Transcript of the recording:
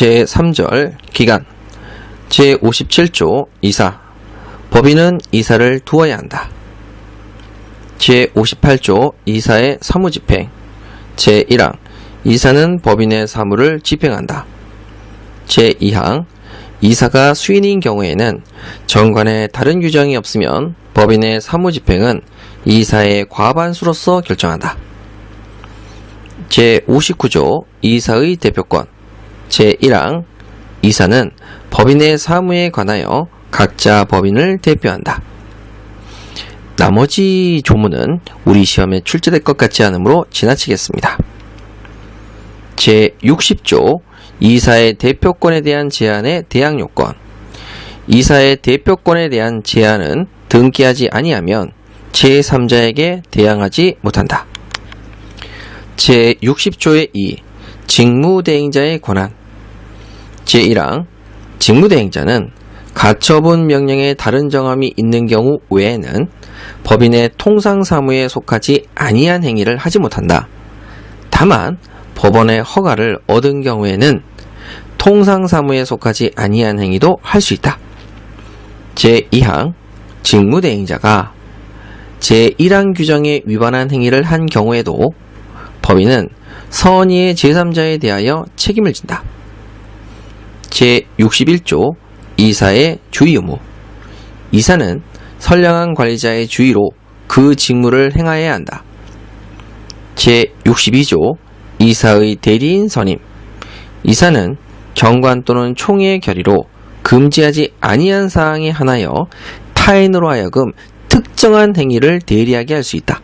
제3절 기간 제57조 이사 법인은 이사를 두어야 한다. 제58조 이사의 사무집행 제1항 이사는 법인의 사무를 집행한다. 제2항 이사가 수인인 경우에는 정관에 다른 규정이 없으면 법인의 사무집행은 이사의 과반수로서 결정한다. 제59조 이사의 대표권 제1항 이사는 법인의 사무에 관하여 각자 법인을 대표한다. 나머지 조문은 우리 시험에 출제될 것 같지 않으므로 지나치겠습니다. 제60조 이사의 대표권에 대한 제한의 대항 요건 이사의 대표권에 대한 제한은 등기하지 아니하면 제3자에게 대항하지 못한다. 제60조의 2 직무대행자의 권한 제1항 직무대행자는 가처분 명령에 다른 정함이 있는 경우 외에는 법인의 통상사무에 속하지 아니한 행위를 하지 못한다. 다만 법원의 허가를 얻은 경우에는 통상사무에 속하지 아니한 행위도 할 수 있다. 제2항 직무대행자가 제1항 규정에 위반한 행위를 한 경우에도 법인은 선의의 제3자에 대하여 책임을 진다. 제61조 이사의 주의 의무 이사는 선량한 관리자의 주의로 그 직무를 행하여야 한다. 제62조 이사의 대리인 선임 이사는 경관 또는 총회의 결의로 금지하지 아니한 사항에 한하여 타인으로 하여금 특정한 행위를 대리하게 할 수 있다.